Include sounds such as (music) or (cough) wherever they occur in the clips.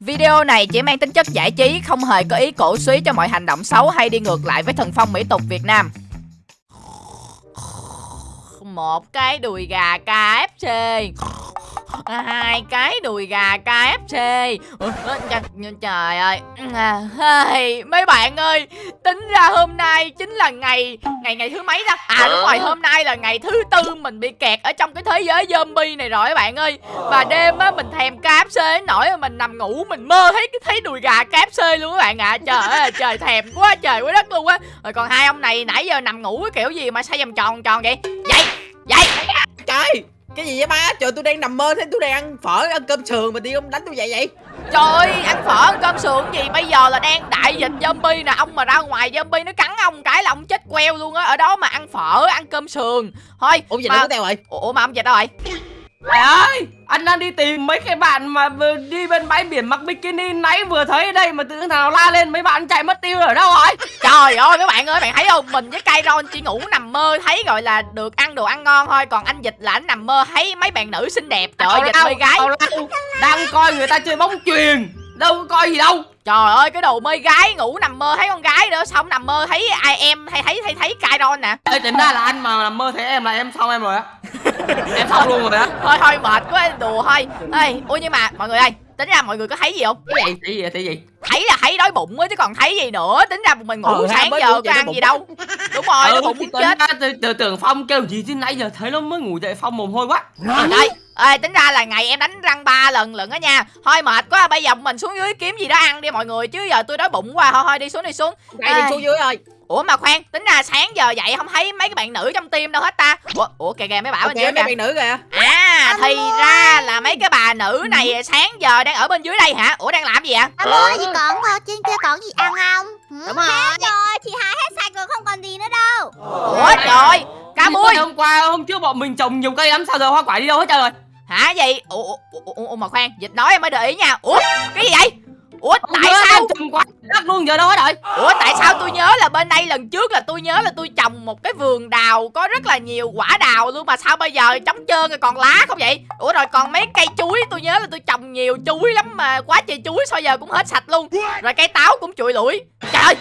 Video này chỉ mang tính chất giải trí, không hề có ý cổ suý cho mọi hành động xấu hay đi ngược lại với thần phong mỹ tục Việt Nam. Một cái đùi gà KFC hai cái đùi gà KFC Trời ơi. Hey, Mấy bạn ơi Tính ra hôm nay chính là ngày Ngày ngày thứ mấy ta? À đúng rồi hôm nay là ngày thứ tư Mình bị kẹt ở trong cái thế giới zombie này rồi các bạn ơi. Và đêm á mình thèm KFC nổi Mình nằm ngủ mình mơ thấy thấy đùi gà KFC luôn các bạn ạ. À. Trời ơi trời thèm quá trời quá đất luôn á. Rồi còn hai ông này nãy giờ nằm ngủ cái kiểu gì mà sao vòng tròn tròn vậy? Dậy dậy Trời cái gì vậy ba? Trời tôi đang nằm mơ thấy tôi đang ăn phở ăn cơm sườn mà đi ông đánh tôi vậy vậy. Trời ơi, ăn phở ăn cơm sườn gì? Bây giờ là đang đại dịch zombie nè. Ông mà ra ngoài zombie nó cắn ông cái là ông chết queo luôn á. Ở đó mà ăn phở, ăn cơm sườn. Thôi Ủa dịch mà... đâu có teo rồi Ủa mà ông dịch đâu rồi Mày ơi, anh đang đi tìm mấy cái bạn mà đi bên bãi biển mặc bikini nãy vừa thấy đây mà tự nào la lên mấy bạn chạy mất tiêu ở đâu rồi? Trời ơi mấy bạn ơi, bạn thấy không? Mình với Kairon chỉ ngủ nằm mơ thấy gọi là được ăn đồ ăn ngon thôi, còn anh Dịch là anh nằm mơ thấy mấy bạn nữ xinh đẹp. Trời ơi, Dịch mê gái. Đang coi người ta chơi bóng chuyền, đâu có coi gì đâu. Trời ơi cái đồ mê gái ngủ nằm mơ thấy con gái nữa xong nằm mơ thấy ai em hay thấy thấy thấy Kairon nè. Ê tính ra là anh mà nằm mơ thấy em là em xong em rồi á. (laughs) em xong luôn rồi á. Thôi thôi mệt quá đùa thôi. Ê, ủa nhưng mà mọi người ơi, tính ra mọi người có thấy gì không? Cái gì? Thấy gì? Thấy gì? Thấy là thấy đói bụng á chứ còn thấy gì nữa. Tính ra mình ngủ ừ, sáng giờ có ăn gì đâu. Đúng rồi, ừ, bụng muốn chết. Từ, từ tưởng Phong kêu gì chứ nãy giờ thấy nó mới ngủ dậy Phong mồm hôi quá. Rồi đây, Ê, tính ra là ngày em đánh răng ba lần lận á nha. Thôi mệt quá bây giờ mình xuống dưới kiếm gì đó ăn đi mọi người Chứ giờ tôi đói bụng quá. Thôi thôi đi xuống đi xuống. Đây đi xuống dưới rồi Ủa mà khoan, tính ra sáng giờ dậy không thấy mấy cái bạn nữ trong team đâu hết ta. Ủa, ủa kìa kìa mấy bảo bên dưới mấy bạn nữ kìa. À thì ra là mấy cái bà nữ này sáng giờ đang ở bên dưới đây hả? Ủa đang làm gì ạ Alo gì còn trên kia còn gì ăn không? Đúng rồi. Hết rồi, chị Hải hết sạch rồi không còn gì nữa đâu. Ủa trời Cá mui. Hôm qua hôm trước bọn mình trồng nhiều cây lắm sao giờ hoa quả đi đâu hết trời rồi Hả? Gì ủa, ủa, ủa, ủa mà khoan Dịch nói em mới để ý nha. Ủa cái gì vậy? Ủa tại Ủa, sao? trồng quá đất luôn giờ đâu hết rồi Ủa tại sao tôi nhớ là bên đây lần trước là tôi nhớ là tôi trồng một cái vườn đào có rất là nhiều quả đào luôn mà sao bây giờ trống trơn rồi còn lá không vậy? Ủa rồi còn mấy cây chuối tôi nhớ là tôi trồng nhiều chuối lắm mà quá trời chuối sao giờ cũng hết sạch luôn. Rồi cây táo cũng trụi lủi. Trời ơi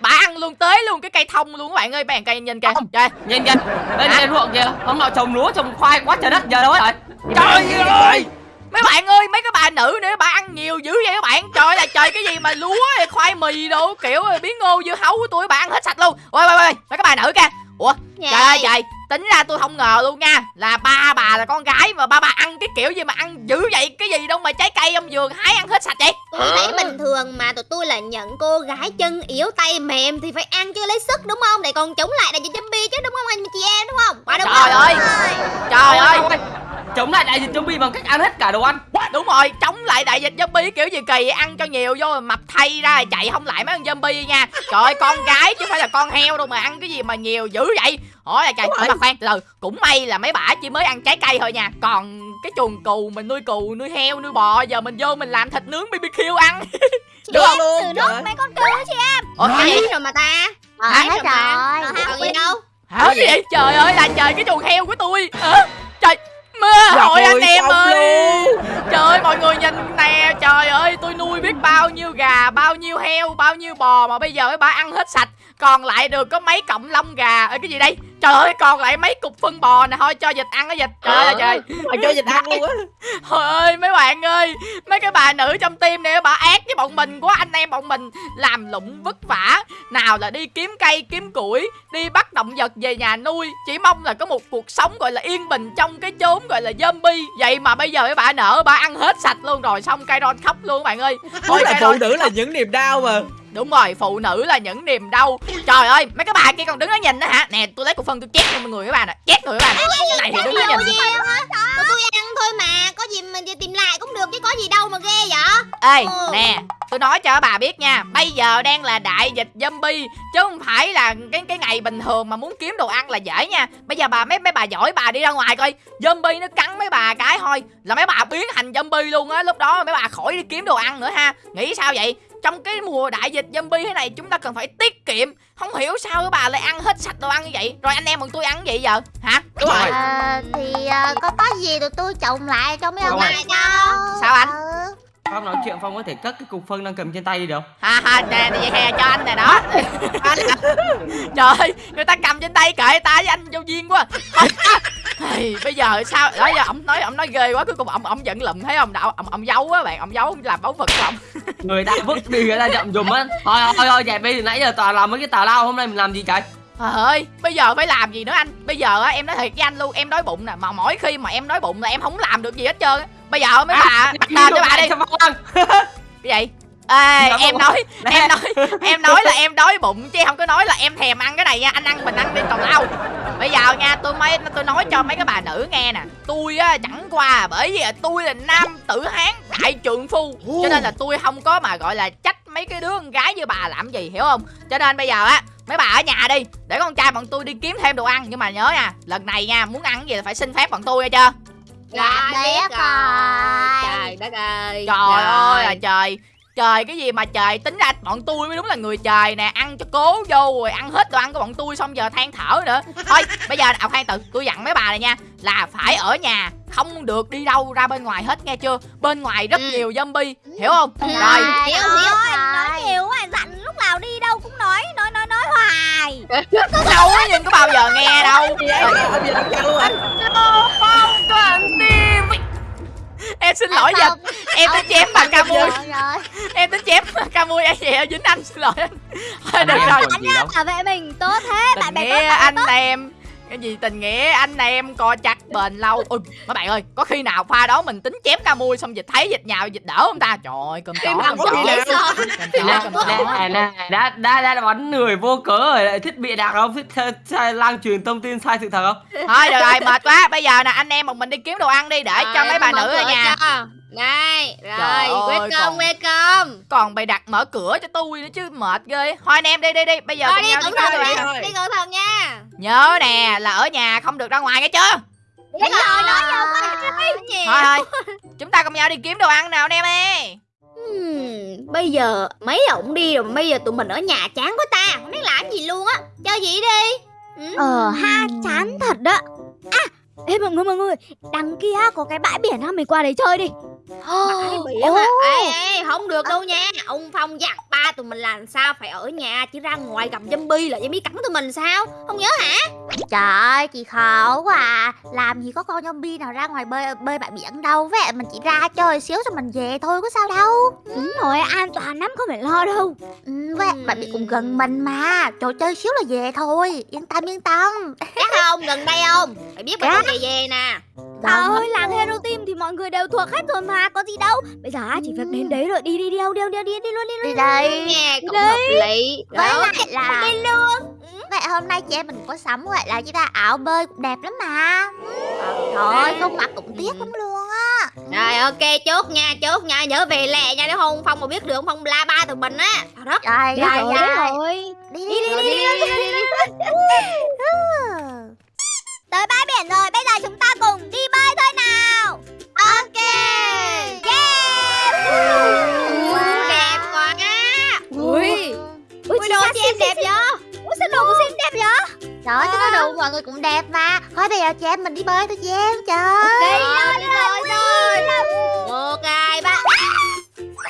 bà ăn luôn tới luôn cái cây thông luôn các bạn ơi bạn cây nhìn kìa. Trời nhìn kìa. Bên trên ruộng kìa. Hôm nào trồng lúa trồng khoai quá trời đất giờ đâu hết rồi? Trời ơi mấy bạn ơi mấy cái bà nữ nữa bà ăn nhiều dữ vậy các bạn. Trời là trời cái gì mà lúa khoai mì đồ kiểu biến ngô dưa hấu của tôi bà ăn hết sạch luôn. Ôi ôi ôi mấy cái bà nữ kìa. Ủa trời ơi trời tính ra tôi không ngờ luôn nha là ba bà là con gái mà ba bà ăn cái kiểu gì mà ăn dữ vậy? Cái gì đâu mà trái cây ông vườn hái ăn hết sạch vậy? Tôi thấy bình thường mà tụi tôi là nhận cô gái chân yếu tay mềm thì phải ăn cho lấy sức đúng không? Để còn chống lại đại dịch zombie chứ đúng không anh chị em đúng không? Đúng trời ơi! Trời ơi! chống lại đại dịch zombie bằng cách ăn hết cả đồ ăn. Đúng rồi chống lại đại dịch zombie kiểu gì kỳ? Ăn cho nhiều vô mà mập thay ra chạy không lại mấy con zombie nha. Trời ơi con gái chứ phải là con heo đâu mà ăn cái gì mà nhiều dữ vậy hỏi là trời mà khoan từ từ. Cũng may là mấy bả chỉ mới ăn trái cây thôi nha. Còn cái chuồng cừu mình nuôi cừu nuôi heo nuôi bò giờ mình vô mình làm thịt nướng bbq ăn. (laughs) Chị được em luôn từ nốt mấy con cừu chị em. Ủa, cái gì? Rồi mà ta. Ờ, hết rồi, còn gì đâu? Hả gì vậy? Trời ơi là trời cái chuồng heo của tôi. À, trời mơ hỏi anh em ơi. trời ơi mọi người nhìn nè trời ơi tôi nuôi biết bao nhiêu gà bao nhiêu heo bao nhiêu bò mà bây giờ mấy bà ăn hết sạch. Còn lại được có mấy cọng lông gà. Ở cái gì đây trời ơi còn lại mấy cục phân bò nè thôi cho vịt ăn cái vịt trời ơi trời. Mà cho vịt ăn luôn á. (laughs) Trời ơi mấy bạn ơi mấy cái bà nữ trong tim này bà ác với bọn mình quá. Anh em bọn mình làm lụng vất vả. Nào là đi kiếm cây kiếm củi đi bắt động vật về nhà nuôi. Chỉ mong là có một cuộc sống gọi là yên bình trong cái chốn gọi là zombie. Vậy mà bây giờ mấy bà nở bà ăn hết sạch luôn. Rồi xong cây ron khóc luôn bạn ơi. Thôi là phụ nữ là những niềm đau mà Đúng rồi, phụ nữ là những niềm đau. Trời ơi, mấy cái bà kia còn đứng đó nhìn đó hả? Nè, tôi lấy cục phân tôi chét cho mọi người các bạn nè. Chét người các bạn Này thì đứng đó nhìn Tụi tôi ăn thôi mà Có gì mình tìm lại cũng được chứ có gì đâu mà ghê vậy. Ê, ừ. nè Tôi nói cho bà biết nha Bây giờ đang là đại dịch zombie Chứ không phải là cái cái ngày bình thường mà muốn kiếm đồ ăn là dễ nha. Bây giờ bà mấy mấy bà giỏi bà đi ra ngoài coi Zombie nó cắn mấy bà cái thôi Là mấy bà biến thành zombie luôn á. Lúc đó mấy bà khỏi đi kiếm đồ ăn nữa ha. Nghĩ sao vậy trong cái mùa đại dịch zombie thế này chúng ta cần phải tiết kiệm. Không hiểu sao các bà lại ăn hết sạch đồ ăn như vậy. Rồi anh em bọn tôi ăn gì giờ hả? Đúng rồi. À, thì uh, có có gì tụi tôi trồng lại cho mấy ông này cho. Sao anh? Ừ. Phong nói chuyện Phong có thể cất cái cục phân đang cầm trên tay đi được ha ha nè vậy hè cho anh nè đó. (laughs) Trời ơi, người ta cầm trên tay kệ ta với anh vô duyên quá. Thì bây giờ sao? Đó giờ ông nói ông nói ghê quá cuối cùng ông ông giận lùm thấy không? Đạo ông ông giấu á bạn ông giấu làm báu vật của ông. (laughs) Người ta vứt đi người ta chậm dùm á. Thôi thôi thôi dẹp đi từ nãy giờ toàn làm mấy cái tào lao hôm nay mình làm gì trời? Trời ơi, bây giờ phải làm gì nữa anh? Bây giờ á, em nói thiệt với anh luôn, em đói bụng nè. Mà mỗi khi mà em đói bụng là em không làm được gì hết trơn á. Bây giờ mấy bà, bắt tên cho bà đi. (laughs) Cái gì? Ê, em nói, em nói, em nói là em đói bụng Chứ không có nói là em thèm ăn cái này nha. Anh ăn mình ăn đi tào lao Bây giờ nha, tôi mấy tôi nói cho mấy cái bà nữ nghe nè. Tôi á, chẳng qua bởi vì tôi là nam tử hán đại trượng phu. Cho nên là tôi không có mà gọi là trách mấy cái đứa con gái như bà làm gì, hiểu không? Cho nên bây giờ á, mấy bà ở nhà đi để con trai bọn tôi đi kiếm thêm đồ ăn. Nhưng mà nhớ nha lần này nha muốn ăn cái gì là phải xin phép bọn tôi nghe chưa Dạ Dạ, biết rồi. Trời đất ơi. Trời ơi là trời trời cái gì mà trời tính ra bọn tôi mới đúng là người trời nè ăn cho cố vô rồi ăn hết đồ ăn của bọn tôi xong giờ than thở nữa. Thôi bây giờ à khoan từ tôi dặn mấy bà này nha là phải ở nhà không được đi đâu ra bên ngoài hết nghe chưa? Bên ngoài rất Ừ. nhiều zombie hiểu không? Ừ. rồi. Hiểu, hiểu. nói nhiều quá dặn lúc nào đi đâu cũng nói nói nói nói hoài. (laughs) Đâu á nhưng có bao giờ nghe đâu. Gì ấy ông gì làm chăng luôn à Phong toàn tim em xin lỗi giờ. Không, em tính chém bà ca mui em tính chém bà ca mui em vậy dính anh xin lỗi anh. Thôi được rồi. gì đâu. bảo vệ mình tốt thế tình nghĩa anh em cái gì tình nghĩa anh em co chặt bền lâu. Ôi mấy bạn ơi có khi nào pha đó mình tính chém ca mui xong dịch thấy dịch nhào dịch đỡ không ta? Trời ơi cơm chó cơm chó đã, đã, đã bắn người vô cớ rồi. Lại thích bịa đặt không? Sai lan truyền thông tin sai sự thật không? thôi được rồi mệt quá. Bây giờ nè anh em một mình đi kiếm đồ ăn đi để cho mấy bà nữ ở nhà Đây, Trời rồi, ơi, quét còn- cơm. còn bày đặt mở cửa cho tôi nữa chứ mệt ghê. Thôi anh em đi đi đi bây giờ Rồi cùng đi nhau đi cẩn thận đi. cẩn thận nha. Nhớ nè là ở nhà không được ra ngoài nghe chưa Biết rồi, nói vô Rồi. thôi thôi chúng ta cùng nhau đi kiếm đồ ăn nào anh em ơi. Hmm, bây giờ mấy ổng đi rồi bây giờ tụi mình ở nhà chán quá ta không biết làm gì luôn á. Chơi gì đi? Ừ. Ờ ha chán thật đó. À Ê mọi người mọi người Đằng kia có cái bãi biển ha Mình qua đấy chơi đi Bãi biển à ê, ê, không được đâu nha. Ông phong dặn ba tụi mình làm sao phải ở nhà chứ ra ngoài gặp zombie là zombie cắn tụi mình sao? Không nhớ hả? Trời ơi chị khó quá à. Làm gì có con zombie nào ra ngoài bơi bơi bãi biển đâu. Vậy mình chỉ ra chơi xíu rồi mình về thôi có sao đâu. Đúng rồi an toàn lắm không phải lo đâu. Ừ, Vậy Ừ. bãi biển cũng gần mình mà. Trò chơi xíu là về thôi. Yên tâm yên tâm. Chắc không? Gần đây không? Phải biết Dạ. bao về về nè Trời ơi làng Hero Team thì mọi người đều thuộc hết rồi mà Có gì đâu Bây giờ á, chỉ việc đến đấy rồi đi đi đi đâu đi đâu đi, đi, đi luôn đi luôn Đi đây nghe cũng Đi. hợp lý Với lại là đi luôn Vậy hôm nay chị em mình có sắm gọi là chúng ta áo bơi cũng đẹp lắm mà Thôi không mặc cũng tiếc lắm luôn á rồi ok chốt nha chốt nha nhớ về lẹ nha nếu không phong mà biết được phong la ba tụi mình á Rồi rồi rồi Đi đi đi Rồi, đi, đi, đi, đi, đi, đi. Tới bãi biển rồi bây giờ chúng đồ em đẹp vậy Ui sao đồ của Sim đẹp vậy Trời ơi, cái đồ của mọi người cũng đẹp mà. Thôi bây giờ chị em mình đi bơi thôi chị em Trời đi rồi đi rồi rồi một hai ba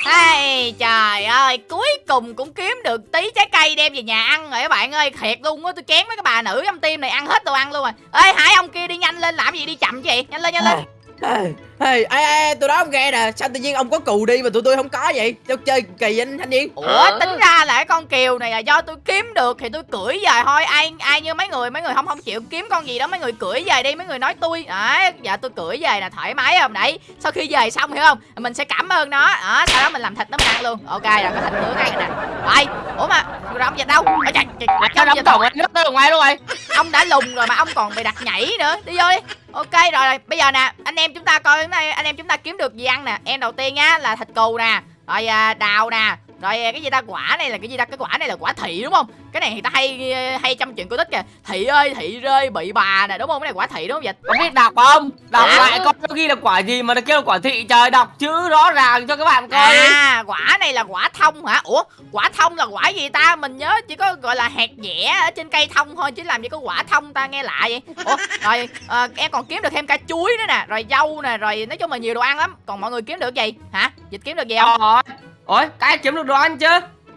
Hey, trời ơi, cuối cùng cũng kiếm được tí trái cây đem về nhà ăn rồi các bạn ơi. Thiệt luôn á, tôi chén mấy cái bà nữ trong tim này ăn hết đồ ăn luôn rồi. Ê, Hải ông kia đi nhanh lên làm gì đi chậm vậy Nhanh lên, nhanh lên ê, ê, ê, tôi nói ông nghe nè Sao tự nhiên ông có cù đi mà tụi tôi không có vậy? Sao chơi kỳ anh thanh niên Ủa, tính ra là cái con kiều này là do tôi kiếm được thì tôi cưỡi về thôi. Ai ai như mấy người, mấy người không không chịu kiếm con gì đó Mấy người cưỡi về đi, mấy người nói tôi. Đấy, dạ tôi cưỡi về là thoải mái không? Đấy, sau khi về xong hiểu không? Mình sẽ cảm ơn nó. Đó, sau đó mình làm thịt nó ăn luôn. Ok, rồi có thịt nướng rồi nè. Rồi, ủa mà, rồi ông dịch đâu? Ôi trời, trời, Cho trời, trời, cổng nước tới ở ngoài luôn rồi. Ông đã lùng rồi mà ông còn bị đặt nhảy nữa. Đi vô đi. Ok rồi, rồi bây giờ nè anh em chúng ta coi nay anh em chúng ta kiếm được gì ăn nè? Em đầu tiên á là thịt cừu nè rồi à, đào nè rồi cái gì ta? Quả này là cái gì ta? Cái quả này là quả thị đúng không? Cái này thì ta hay hay trong chuyện cổ tích kìa. Thị ơi thị rơi bị bà nè đúng không? Cái này quả thị đúng không vậy? Có biết đọc không? Đọc À. lại coi nó ghi là quả gì mà nó kêu là quả thị trời đọc chữ rõ ràng cho các bạn coi đi. à quả này là quả thông hả? Ủa quả thông là quả gì ta? Mình nhớ chỉ có gọi là hạt dẻ ở trên cây thông thôi chứ làm gì có quả thông ta? Nghe lạ vậy. Ủa rồi ờ, em còn kiếm được thêm cả chuối nữa nè rồi dâu nè rồi nói chung là nhiều đồ ăn lắm. Còn mọi người kiếm được gì? Hả? Dịch kiếm được gì không? Rồi. Ôi, cái kiếm được đồ ăn chứ?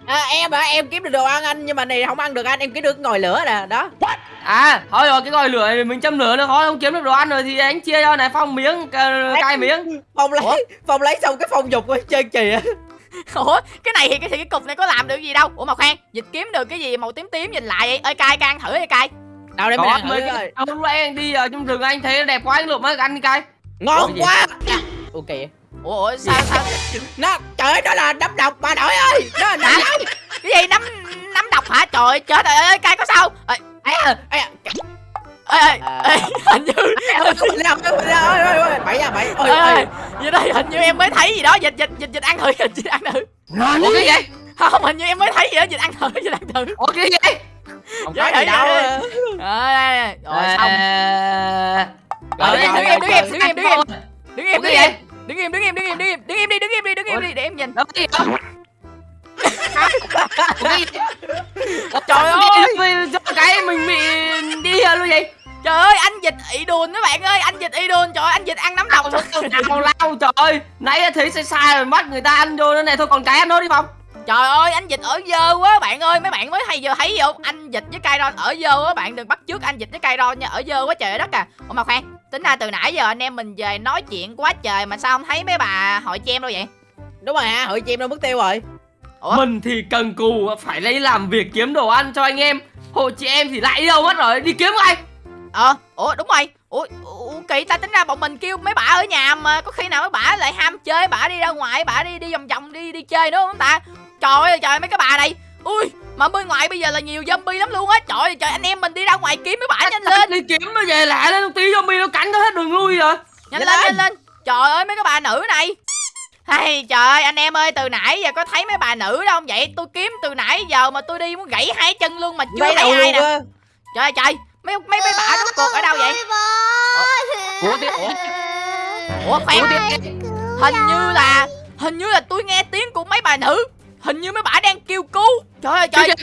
à, em hả? Em kiếm được đồ ăn anh nhưng mà này không ăn được anh em kiếm được ngồi lửa nè đó. À, thôi rồi cái ngòi lửa này mình châm lửa nó khó không kiếm được đồ ăn rồi thì anh chia cho này phong miếng cay miếng. phong lấy phong lấy xong cái phong dục ơi chơi kìa ủa cái này thì cái thì cái cục này có làm được gì đâu. Ủa mà khoan dịch kiếm được cái gì màu tím tím nhìn lại vậy? Ơi cay cay ăn thử đi cay. Đâu để mình ăn thử rồi ông anh đi ở trong rừng anh thấy đẹp quá anh lượm mới ăn đi cay. ngon Ủa quá. Ok ủa, ủa sao sao nó trời ơi đó là đấm độc bà nội ơi đó là nấm hả cái gì nấm nấm độc hả trời ơi, chết rồi ơi cay có sao ê à à ê, ê, ê hình như bảy à ôi vậy đây hình như em mới thấy gì đó dịch dịch dịch dịch ăn thử dịch dịch ăn thử Ủa cái gì? không hình như em mới thấy gì đó dịch ăn thử dịch ăn thử Ủa cái gì? không Dạ, có gì dạ, đâu dạ. à. Rồi xong Rồi, Đứng im, đứng im, đứng im, đứng im, đứng im đứng cái đứng im đứng im đứng im đứng im. Đứng im đi đứng im đi đứng im đi để em nhìn. Cái gì đó? (laughs) Trời ơi! Cái mình bị đi luôn vậy? trời ơi anh dịch ị đùn các bạn ơi anh dịch ị đùn trời ơi, anh dịch ăn nấm độc Nào lao trời ơi. Nãy thấy sai sai rồi bắt người ta ăn vô nữa này. Thôi còn cái ăn nó đi Phong. Trời ơi anh dịch ở dơ quá bạn ơi. Mấy bạn mới hay giờ thấy không? Anh dịch với cây ron ở dơ á bạn. Đừng bắt trước anh dịch với cây ron nha. Ở dơ quá trời đất à. Ủa mà khoan tính ra từ nãy giờ anh em mình về nói chuyện quá trời mà sao không thấy mấy bà hội chem đâu vậy? Đúng rồi hả? Hội chim đâu mất tiêu rồi. Ủa? Mình thì cần cù Phải lấy làm việc kiếm đồ ăn cho anh em. Hộ chị em thì lại đi đâu mất rồi Đi kiếm ai? Ờ ủa đúng rồi. Ủa, ủa kỳ ta tính ra bọn mình kêu mấy bà ở nhà mà có khi nào mấy bà lại ham chơi bà đi ra ngoài bà đi đi vòng vòng đi đi chơi nữa không ta? Trời ơi trời mấy cái bà này ui mà bên ngoài bây giờ là nhiều zombie lắm luôn á. Trời ơi trời anh em mình đi ra ngoài kiếm mấy bà nhanh lên. Đi kiếm nó về lại lên tí zombie nó cắn nó hết đường lui rồi. Nhanh lên lên. nhanh lên. Trời ơi mấy cái bà nữ này. Hay trời ơi anh em ơi từ nãy giờ có thấy mấy bà nữ đâu không? Vậy tôi kiếm từ nãy giờ mà tôi đi muốn gãy hai chân luôn mà chưa Bay thấy ai nè. trời ơi trời mấy mấy mấy bà rốt cuộc ở đâu vậy? Ủa tiếp Ủa. Ủa khoan. Hình như là hình như là tôi nghe tiếng của mấy bà nữ. Hình như mấy bà đang kêu cứu trời ơi trời. Kìa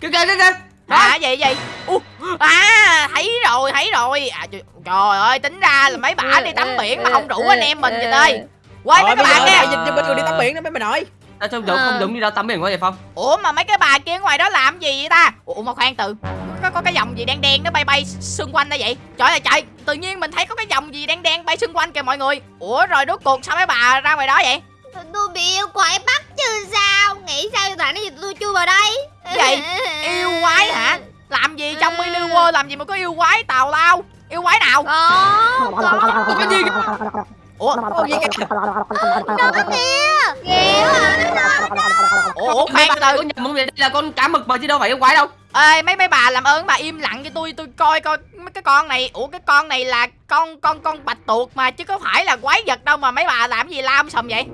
kìa kìa kìa à gì gì u à thấy rồi thấy rồi. À, trời, trời ơi tính ra là mấy bà đi tắm biển mà không rủ anh em mình vậy ơi quay mấy bây bà giờ kia đại dịch cho bên người đi tắm biển đó mấy bà nội. Sao trông giống không giống như đâu tắm biển quá vậy Phong? Ủa mà mấy cái bà kia ngoài đó làm gì vậy ta? Ủa mà khoan từ có, có cái dòng gì đen đen nó bay bay xung quanh đó vậy? Trời ơi trời tự nhiên mình thấy có cái dòng gì đen đen bay xung quanh kìa mọi người. Ủa rồi rốt cuộc sao mấy bà ra ngoài đó vậy Tôi bị yêu quái bắt chứ sao? Nghĩ sao tại nó gì tôi chui vào đây? Vậy, yêu quái hả? Làm gì trong mini world làm gì mà có yêu quái tào lao? Yêu quái nào? Có Có. Cái gì ủa? Ô, gì kìa? Nó kìa. Ghê quá ủa, ủa khoan từ vậy đây là con cá mực mà chứ đâu phải yêu quái đâu. Ê mấy mấy bà làm ơn bà im lặng cho tôi tôi coi coi mấy cái con này. Ủa cái con này là con con con bạch tuộc mà chứ có phải là quái vật đâu mà mấy bà làm gì lam sầm vậy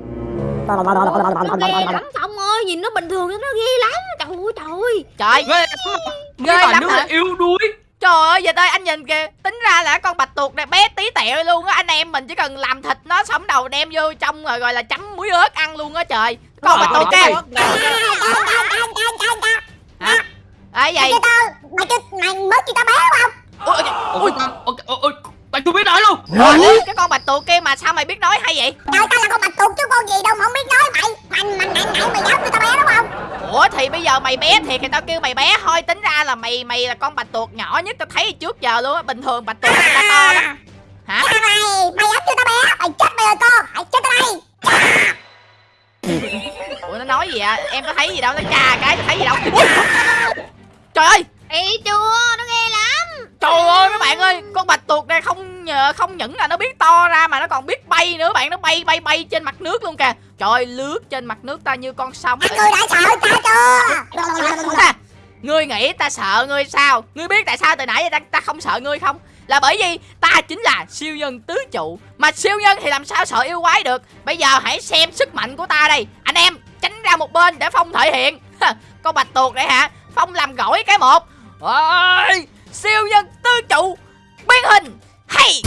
lắm Phong ơi Nhìn nó bình thường nó ghê lắm Trời ơi trời trời Ghê lắm Ghê lắm hả? yếu đuối trời ơi giờ đây anh nhìn kìa tính ra là con bạch tuộc này bé tí tẹo luôn á anh em mình chỉ cần làm thịt nó sống đầu đem vô trong rồi gọi là chấm muối ớt ăn luôn á trời con bạch tuộc kia hả ấy vậy Mày chứ mày mới chỉ tao bé không? Ôi Ôi ôi ôi Mày chưa biết nói luôn. Ui, cái con bạch tuộc kia mà sao mày biết nói hay vậy? Trời tao là con bạch tuộc chứ con gì đâu mà không biết nói. Mày Mày mày nặng nặng mày dám kêu tao bé đúng không? ủa thì bây giờ mày bé thiệt thì tao kêu mày bé. Thôi tính ra là mày mày là con bạch tuộc nhỏ nhất tao thấy trước giờ luôn á. Bình thường bạch tuộc người ta to lắm. Hả? Mày, mày dám kêu tao bé? Mày chết bây giờ con Mày chết tao đây. (laughs) Ủa nó nói gì à em có thấy gì đâu? Nó chà cái thấy gì đâu? Ui! trời ơi! Ý chưa? Nó Trời ơi mấy bạn ơi Con bạch tuộc này không nhờ không những là nó biết to ra Mà nó còn biết bay nữa bạn Nó bay bay bay trên mặt nước luôn kìa. Trời ơi lướt trên mặt nước ta như con sóng Các ngươi đã sợ ta chưa? Ha, Ngươi nghĩ ta sợ ngươi sao? Ngươi biết tại sao từ nãy giờ ta, ta không sợ ngươi không? Là bởi vì ta chính là siêu nhân tứ trụ. Mà siêu nhân thì làm sao sợ yêu quái được? Bây giờ hãy xem sức mạnh của ta đây. Anh em tránh ra một bên để phong thể hiện. (laughs) Con bạch tuộc này hả? Phong làm gỏi cái một. Ôi siêu nhân tư trụ biến hình. Hay!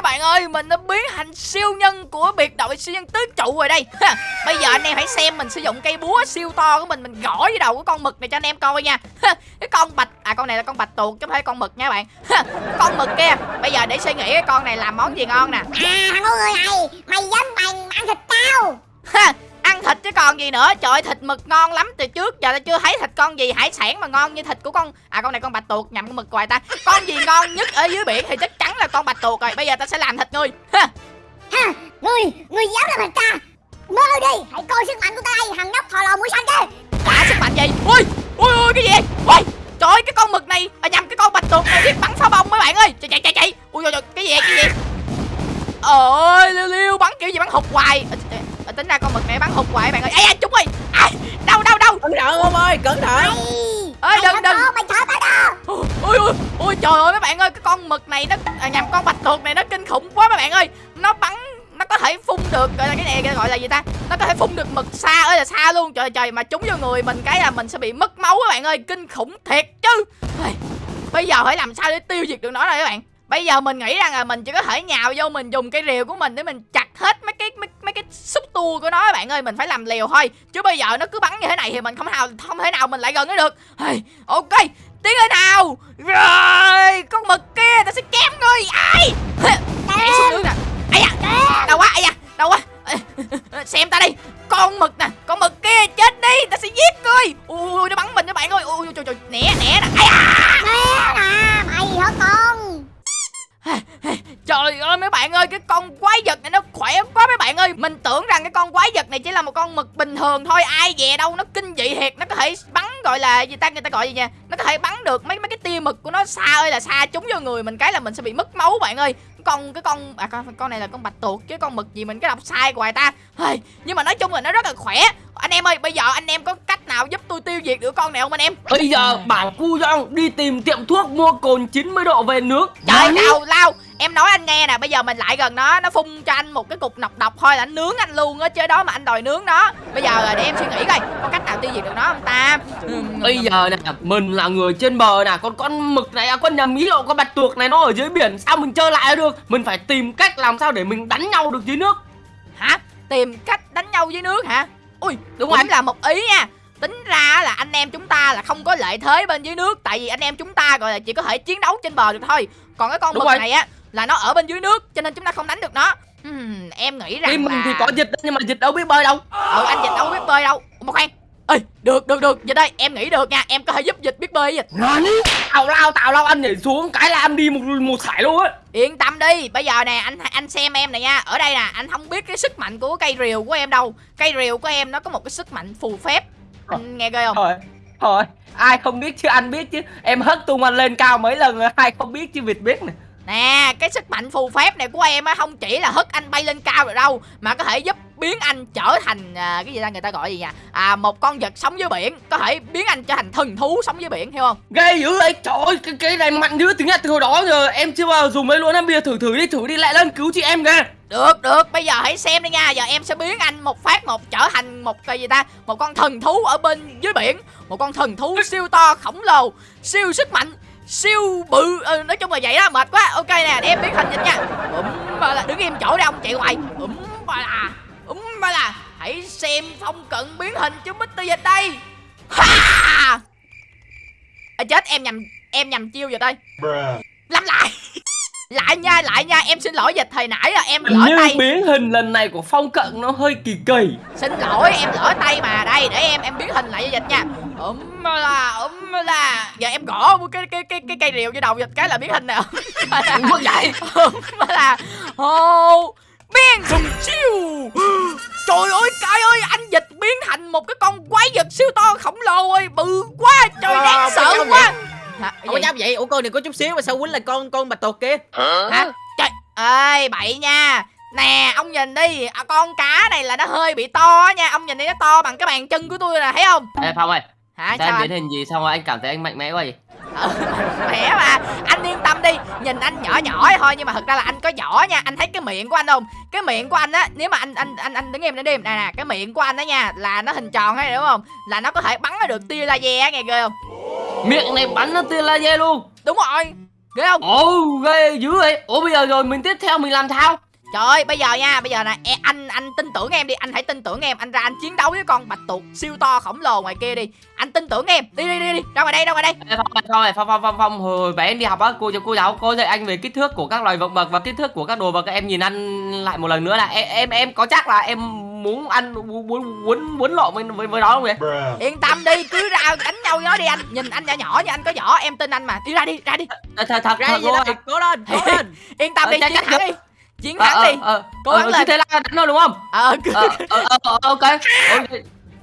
Các bạn ơi mình đã biến thành siêu nhân của biệt đội siêu nhân tứ trụ rồi đây. Ha, bây giờ anh em hãy xem mình sử dụng cây búa siêu to của mình mình gõ với đầu của con mực này cho anh em coi nha. Ha, cái con bạch à con này là con bạch tuộc chứ không phải con mực nha bạn. Ha, con mực kia bây giờ để suy nghĩ cái con này làm món gì ngon nè. À thằng ngu người này Mày dám mày ăn thịt tao. Ha, ăn thịt chứ còn gì nữa. Trời thịt mực ngon lắm. Từ trước giờ ta chưa thấy thịt con gì hải sản mà ngon như thịt của con à con này con bạch tuộc nhầm con mực hoài ta. Con gì ngon nhất ở dưới biển thì chắc chắn là con bạch tuộc rồi. Bây giờ ta sẽ làm thịt ngươi. Ha. Ha Ngươi Ngươi dám làm thịt ta? Mơ đi Hãy coi sức mạnh của ta đây Thằng nhóc thò lò mũi xanh kia Đã sức mạnh gì? Ui Ui ui cái gì? Ui Trời ơi cái con mực này à, nhầm cái con bạch tuộc này biết bắn pháo bông mấy bạn ơi. Chạy chạy chạy chạy. Ui trời, cái gì cái gì? Ơi liêu liêu bắn kiểu gì bắn hụt hoài ra con mực này bắn hụt hoài bạn ơi. À, chúng ơi à, đâu đâu đâu cẩn thận ông ơi cẩn thận. Ơi đừng đừng. Mày thở tao đó. Ui ui ui trời ơi mấy bạn ơi cái con mực này nó à, nhầm con bạch tuộc này nó kinh khủng quá mấy bạn ơi. Nó bắn nó có thể phun được gọi là cái này gọi là gì ta? Nó có thể phun được mực xa ơi là xa luôn. Trời trời mà trúng vô người mình cái là mình sẽ bị mất máu các bạn ơi. Kinh khủng thiệt chứ. Ây, bây giờ phải làm sao để tiêu diệt được nó đây các bạn bây giờ mình nghĩ rằng là mình chỉ có thể nhào vô mình dùng cây rìu của mình để mình chặt hết mấy cái mấy, mấy cái xúc tua của nó bạn ơi mình phải làm liều thôi. Chứ bây giờ nó cứ bắn như thế này thì mình không nào không thể nào mình lại gần nó được. Ây, ok tiến lên nào. Rồi con mực kia ta sẽ chém ngươi. Ai? Nhảy xuống nước nè. Ai da đau quá ai da đau quá. Xem ta đi con mực nè con mực kia chết đi ta sẽ giết ngươi. Ui nó bắn mình các bạn ơi. Ui trời trời né né nè. Ai da. Mẹ nè Mày hả con Trời ơi mấy bạn ơi cái con quái vật này nó khỏe quá mấy bạn ơi. Mình tưởng rằng cái con quái vật này chỉ là một con mực bình thường thôi. Ai dè đâu nó kinh dị thiệt. Nó có thể bắn gọi là gì ta người ta gọi gì nha Nó có thể bắn được mấy mấy cái tia mực của nó xa ơi là xa trúng vô người mình cái là mình sẽ bị mất máu bạn ơi. Con cái con à con con này là con bạch tuộc chứ con mực gì mình cái đọc sai hoài ta. Hey, nhưng mà nói chung là nó rất là khỏe. Anh em ơi bây giờ anh em có cách nào giúp tôi tiêu diệt được con này không anh em? Bây giờ bảo cu Dong đi tìm tiệm thuốc mua cồn 90 độ về nước. Trời nào lao Em nói anh nghe nè Bây giờ mình lại gần nó Nó phun cho anh một cái cục nọc độc thôi là anh nướng anh luôn á Chứ đó mà anh đòi nướng nó Bây giờ để em suy nghĩ coi Có cách nào tiêu diệt được nó không ta? Ừm, Bây giờ nè, mình là người trên bờ nè Còn con mực này, con nhà mí lộ, con bạch tuộc này nó ở dưới biển Sao mình chơi lại được? Mình phải tìm cách làm sao để mình đánh nhau được dưới nước. Hả? Tìm cách đánh nhau dưới nước hả? Ui Đúng rồi. là một ý nha. Tính ra là anh em chúng ta là không có lợi thế bên dưới nước Tại vì anh em chúng ta gọi là chỉ có thể chiến đấu trên bờ được thôi. Còn cái con Đúng mực rồi. này á Là nó ở bên dưới nước Cho nên chúng ta không đánh được nó. Ừm, Em nghĩ rằng Team mình là... thì có dịch nhưng mà dịch đâu biết bơi đâu. Ừ anh dịch đâu biết bơi đâu. Một khoan. Ê được được được. Dịch ơi em nghĩ được nha. Em có thể giúp dịch biết bơi dịch Tào lao, tào lao, anh nhảy xuống. Cái là anh đi một một sải luôn á. Yên tâm đi. Bây giờ nè anh anh xem em này nha. Ở đây nè anh không biết cái sức mạnh của cây rìu của em đâu. Cây rìu của em nó có một cái sức mạnh phù phép. Anh nghe ghê không? Thôi, thôi, ai không biết chứ anh biết chứ. Em hất tung anh lên cao mấy lần rồi, ai không biết chứ Việt biết nè Nè cái sức mạnh phù phép này của em á Không chỉ là hất anh bay lên cao được đâu Mà có thể giúp biến anh trở thành à, Cái gì ta người ta gọi gì nha À một con vật sống dưới biển Có thể biến anh trở thành thần thú sống dưới biển hiểu không? Ghê dữ vậy, trời ơi, cái, cái này mạnh dữ tiếng Nhật từ hồi đó giờ Em chưa bao giờ dùng mấy luôn em bây giờ thử thử đi, thử đi lại lên cứu chị em kìa. Được được bây giờ hãy xem đi nha Giờ em sẽ biến anh một phát một trở thành một cái gì ta Một con thần thú ở bên dưới biển Một con thần thú siêu to khổng lồ Siêu sức mạnh Siêu bự. Ừ, Nói chung là vậy đó mệt quá. Ok nè để em biến hình dịch nha. Úm ba là đứng im chỗ đi ông chạy hoài. Úm ba là Úm ba là. Hãy xem phong cận biến hình cho Mr. Dịch đây. Ha! À, Chết em nhầm Em nhầm chiêu rồi đây. Làm lại. (laughs) Lại nha lại nha Em xin lỗi dịch thời nãy là em lỡ tay. biến hình lần này của Phong Cận nó hơi kỳ kỳ. Xin lỗi em lỡ tay mà. Đây để em em biến hình lại cho dịch nha Ủm là ủm là Giờ em gõ một cái cái cái cái cây rìu vô đầu dịch cái là biến hình nè Mất vậy. Ủm là Hồ Biến sùng chiêu. Trời ơi cay ơi anh dịch biến thành một cái con quái vật siêu to khổng lồ ơi. Bự quá trời Ờ, đáng cái sợ quá. Hả, Không có gì? dám vậy? Ủa con này có chút xíu mà sao quýnh lại con con bạch tuộc kia Hả? Trời ơi bậy nha. Nè ông nhìn đi. À, Con cá này là nó hơi bị to á nha. Ông nhìn đi nó to bằng cái bàn chân của tôi nè thấy không? Ê Phong ơi Hả Sao em anh? biến hình gì xong rồi anh cảm thấy anh mạnh mẽ quá gì (laughs) ừ, khỏe mà. Anh yên tâm đi. Nhìn anh nhỏ nhỏ ấy thôi nhưng mà thật ra là anh có vỏ nha. Anh thấy cái miệng của anh không? Cái miệng của anh á nếu mà anh anh anh anh đứng im để đi nè nè cái miệng của anh đó nha là nó hình tròn hay đúng không? Là nó có thể bắn ra được tia laser nghe ghê không? Miệng này bắn nó tia laser luôn. Đúng rồi. Ghê không? Ồ ghê dữ vậy. Ủa bây giờ rồi mình tiếp theo mình làm sao Trời ơi, bây giờ nha, bây giờ nè, e, anh anh tin tưởng em đi, anh hãy tin tưởng em, anh ra anh chiến đấu với con bạch tuộc siêu to khổng lồ ngoài kia đi. Anh tin tưởng em. Đi đi đi đi, ra ngoài đây, ra ngoài đây. Ê, Phong Phong Phong Phong Phong Phong hồi bé em đi học á cô cô giáo cô dạy anh về kích thước của các loài vật vật và kích thước của các đồ vật em nhìn anh lại một lần nữa là em em em có chắc là em muốn ăn muốn muốn muốn, lộn với với, với nó không vậy Yên tâm đi, cứ ra đánh nhau nó đi anh. Nhìn anh nhỏ nhỏ như anh có vỏ, em tin anh mà. Đi ra đi, ra đi. thật thật thật, ra thật đây cố lên cố lên (laughs) Yên tâm Ờ, đi, chắc- được. đi. Chiến ờ thắng ờ đi. ờ Cố gắng lên. thế là đánh thôi đúng không Ờ, ờ ờ ờ ờ, ok ok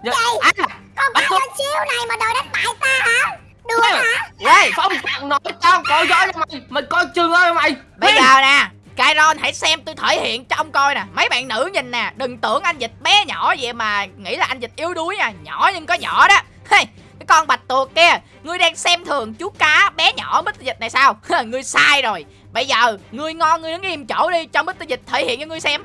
Dạ, à, con con siêu này mà đòi đánh bại ta hả? Đùa hả? Ê, Phong thằng nói tao có gió cho mày mày coi chừng ơi mày bây giờ nè. Kyron hãy xem tôi thể hiện cho ông coi nè Mấy bạn nữ nhìn nè Đừng tưởng anh dịch bé nhỏ vậy mà Nghĩ là anh dịch yếu đuối nha Nhỏ nhưng có vỏ đó hey, Cái con bạch tuộc kia Ngươi đang xem thường chú cá bé nhỏ Mr. Dịch này sao (laughs) Ngươi sai rồi Bây giờ ngươi ngon ngươi đứng im chỗ đi Cho Mr. Dịch thể hiện cho ngươi xem.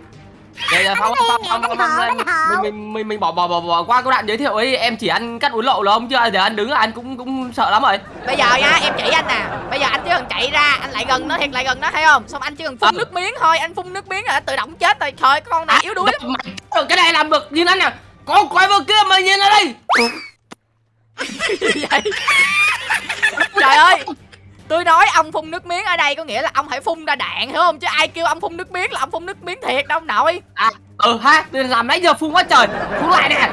Đánh Phong hậu, Phong đánh hậu. mình mình bỏ bỏ bỏ bỏ qua câu đoạn giới thiệu ấy. Em chỉ ăn cắt uốn lậu là không chưa giờ anh đứng là anh cũng cũng sợ lắm rồi. Bây giờ nha em chỉ anh nè. Bây giờ anh chỉ cần chạy ra Anh lại gần nó thiệt lại gần nó thấy không? Xong anh chỉ cần phun Ờ. nước miếng thôi Anh phun nước miếng là tự động chết rồi. Trời con này yếu đuối lắm. Ờ, cái này làm được nhìn anh nè. Có quái vật kia mày nhìn ở đây. (laughs) Gì vậy? Trời ơi Tôi ông phun nước miếng ở đây có nghĩa là ông phải phun ra đạn hiểu không? Chứ ai kêu ông phun nước miếng là ông phun nước miếng thiệt đâu ông nội. À ừ ha làm nãy giờ phun quá trời. Phun lại nè!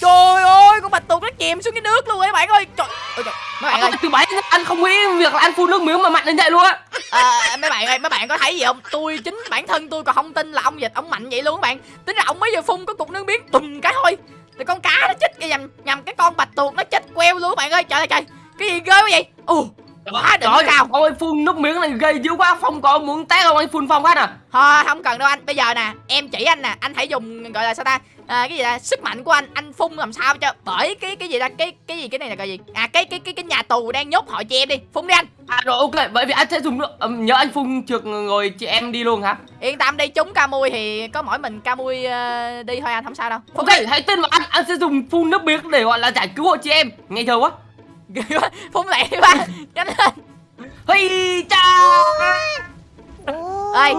Trời ơi con bạch tuộc nó chìm xuống cái nước luôn ấy bạn ơi. Trời ơi trời, Mấy bạn ơi. từ bảy anh không nghĩ việc là anh phun nước miếng mà mạnh đến vậy luôn á. À, Mấy bạn ơi mấy bạn có thấy gì không? Tôi chính bản thân tôi còn không tin là ông dịch ông mạnh vậy luôn các bạn. Tính ra ông mới vừa phun có cục nước miếng tùm cái thôi thì con cá nó chích nhầm, nhầm cái con bạch tuộc nó chích queo luôn các bạn ơi. Trời ơi trời Cái gì ghê quá vậy? Ồ quá Trời cao ơi phun nước miếng này gây dữ quá. Phong có muốn tét không anh phun Phong phát à. Thôi không cần đâu anh. Bây giờ nè em chỉ anh nè. Anh hãy dùng gọi là sao ta? À, Cái gì là sức mạnh của anh Anh phun làm sao cho Bởi cái cái gì ta? Cái cái gì? Cái này là cái gì? À cái cái cái cái nhà tù đang nhốt họ chị em đi. Phun đi anh. À rồi ok. Bởi vì anh sẽ dùng nước ừm, nhớ anh phun trượt rồi chị em đi luôn hả? Yên tâm đi chúng ca mui thì có mỗi mình ca mui ờ, đi thôi anh không sao đâu. Phun Ok hãy tin vào anh. Anh sẽ dùng phun nước miếng để gọi là giải cứu hộ chị em. Nghe chưa quá? đi Ghê (laughs) quá. Phun lẹ đi ba. Nhanh lên. Hi cha Ê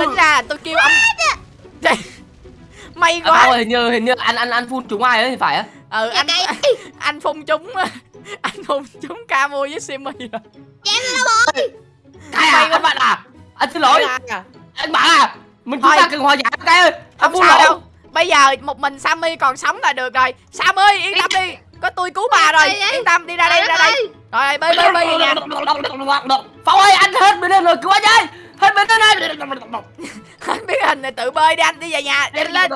tính ra là tôi kêu ông. Trời, May À, quá. ơi, hình như hình như anh anh anh phun trúng ai ấy thì phải á? Ừ Dạ anh. (laughs) Anh phun chúng (laughs) Anh phun chúng ca mui với Simmy rồi. Cái à anh bạn à? Anh xin lỗi. À, anh bạn à? Mình chúng Thôi. ta cần hòa giải cái ơi. Anh phun lộn đâu. Bây giờ một mình Sammy còn sống là được rồi. Sammy yên tâm đi Có tôi cứu bà rồi. Yên tâm đi ra đây ra đây. Rồi bơi bơi bơi về nhà Phong ơi anh hết bên đây rồi cứu anh ơi hết đây Anh biết hình (laughs) này tự bơi đi anh đi về nhà. Đi lên.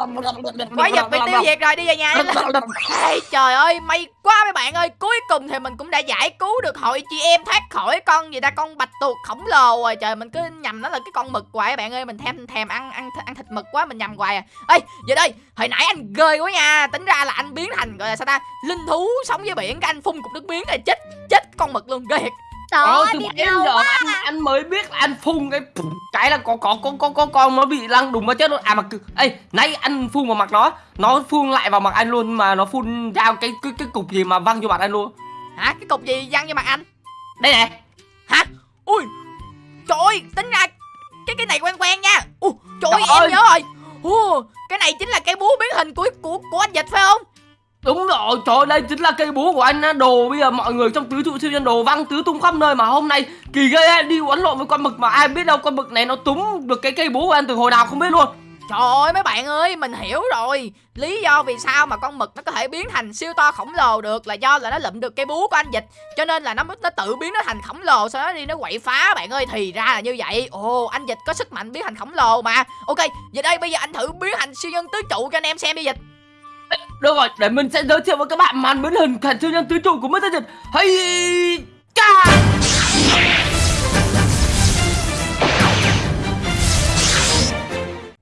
Quái vật bị tiêu diệt rồi đi về nhà đi. Lên Ê, Trời ơi may quá mấy bạn ơi. Cuối cùng thì mình cũng đã giải cứu được hội chị em thoát khỏi con gì ta Con bạch tuộc khổng lồ rồi. Trời mình cứ nhầm nó là cái con mực hoài các bạn ơi. Mình thèm thèm ăn ăn ăn thịt mực quá mình nhầm hoài à. Ê giờ đây hồi nãy anh ghê quá nha. Tính ra là anh biến thành gọi là sao ta Linh thú sống dưới biển Cái anh phun cục nước miếng rồi chết chết con mực luôn ghê Trời Ờ, ơi, từ biết nãy giờ anh anh mới biết là anh phun cái cái là có có có có có con nó bị lăn đùng vào chết luôn. À mà ê nãy anh phun vào mặt nó nó phun lại vào mặt anh luôn mà nó phun ra cái cái cái cục gì mà văng vô mặt anh luôn. Hả? Cái cục gì văng vô mặt anh? Đây này. Hả? Ui Trời ơi tính ra Cái cái này quen quen nha. Ui trời ơi Trời em ơi. nhớ rồi. Ồ, Cái này chính là cái búa biến hình của của của anh dịch phải không đúng rồi trời ơi, đây chính là cây búa của anh á. Đồ bây giờ mọi người trong tứ trụ siêu nhân đồ văng tứ tung khắp nơi mà hôm nay kỳ ghê á, đi quấn lộn với con mực mà ai biết đâu con mực này nó túm được cái cây búa của anh từ hồi nào không biết luôn. Trời ơi mấy bạn ơi mình hiểu rồi. Lý do vì sao mà con mực nó có thể biến thành siêu to khổng lồ được Là do là nó lụm được cây búa của anh dịch. Cho nên là nó nó tự biến nó thành khổng lồ Sau đó đi nó quậy phá bạn ơi. Thì ra là như vậy. Ồ anh dịch có sức mạnh biến thành khổng lồ mà. Ok giờ đây bây giờ anh thử biến thành siêu nhân tứ trụ cho anh em xem đi dịch được rồi để mình sẽ giới thiệu với các bạn màn biến hình thành siêu nhân tứ trụ của Mr. Dịch hay cha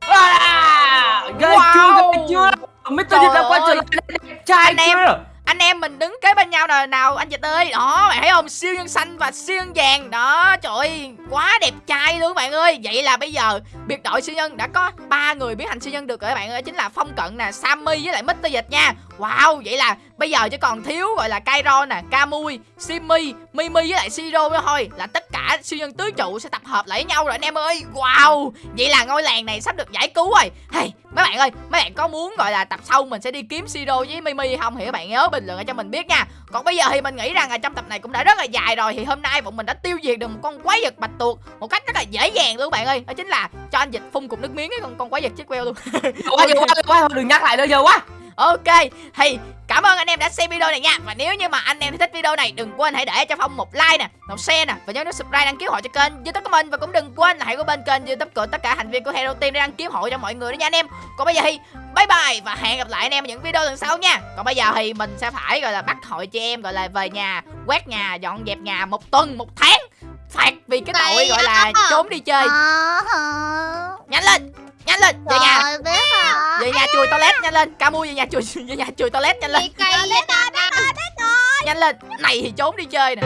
À, ghê Wow. chưa ghê chưa Mr. Dịch đã quay trở lại đẹp trai Anh em anh em mình đứng kế bên nhau nào nào, anh Dịch ơi. Đó, bạn thấy không? Siêu nhân xanh và siêu nhân vàng. Đó, trời ơi, quá đẹp trai luôn bạn ơi. Vậy là bây giờ, biệt đội siêu nhân đã có ba người biến thành siêu nhân được rồi các bạn ơi. Chính là phong cận nè, sammy với lại mr dịch nha wow vậy là bây giờ chỉ còn thiếu gọi là Kairo nè Kamui Simi Mimi với lại Siro nữa thôi. Là tất cả siêu nhân tứ trụ sẽ tập hợp lại với nhau rồi anh em ơi. Wow vậy là ngôi làng này sắp được giải cứu rồi. Hey mấy bạn ơi mấy bạn có muốn gọi là tập sau mình sẽ đi kiếm Siro với Mimi không? Thì các bạn nhớ bình luận cho mình biết nha. Còn bây giờ thì mình nghĩ rằng là trong tập này cũng đã rất là dài rồi. Thì hôm nay bọn mình đã tiêu diệt được một con quái vật bạch tuộc một cách rất là dễ dàng luôn các bạn ơi. Đó chính là cho anh dịch phun cục nước miếng cái con con quái vật chết queo luôn. Quá nhiều quá quá đừng nhắc lại nữa giờ quá Ok, thì cảm ơn anh em đã xem video này nha. Và nếu như mà anh em thích video này Đừng quên hãy để cho Phong một like nè, một share nè Và nhớ nút subscribe đăng ký hội cho kênh youtube của mình. Và cũng đừng quên là hãy có bên kênh youtube của tất cả thành viên của Hero Team để đăng ký hội cho mọi người đó nha anh em. Còn bây giờ thì bye bye Và hẹn gặp lại anh em ở những video lần sau nha. Còn bây giờ thì mình sẽ phải gọi là bắt hội chị em Gọi là về nhà, quét nhà, dọn dẹp nhà một tuần, một tháng. Phạt vì cái tội gọi là trốn đi chơi. Ờ? Nhanh lên, nhanh lên, về nhà. Rồi, biết hả? về nhà chùi toilet nhanh lên. Camu về nhà chùi (laughs) về nhà chùi toilet nhanh lên. Ta nhanh lên. Này thì trốn đi chơi nè